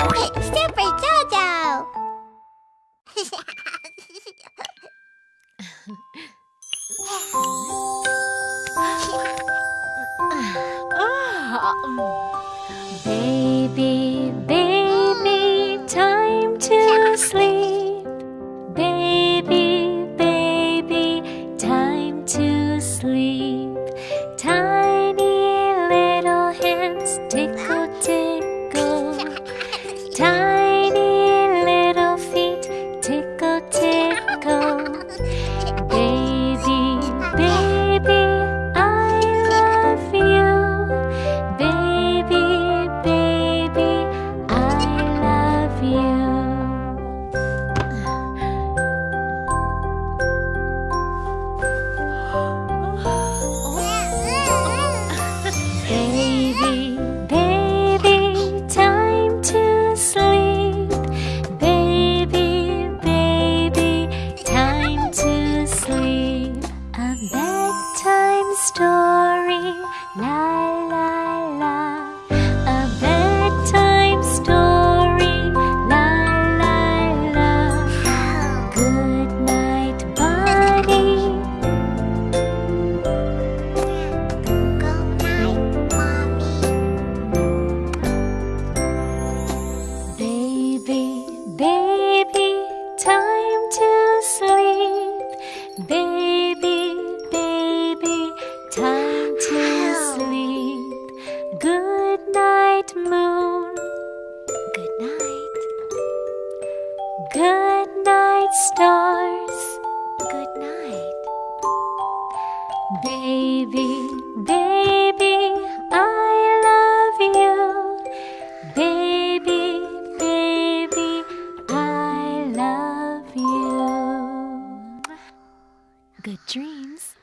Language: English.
Super Jojo! Baby, baby, time to sleep. Baby, baby, time to sleep. Tiny little hands tickle, tickle. Bedtime story, la la la. A bedtime story, la la la. Good night, buddy. Good night, Mommy. Baby, baby, time to sleep. Baby, Good night, stars. Good night. Baby, baby, I love you. Baby, baby, I love you. Good dreams.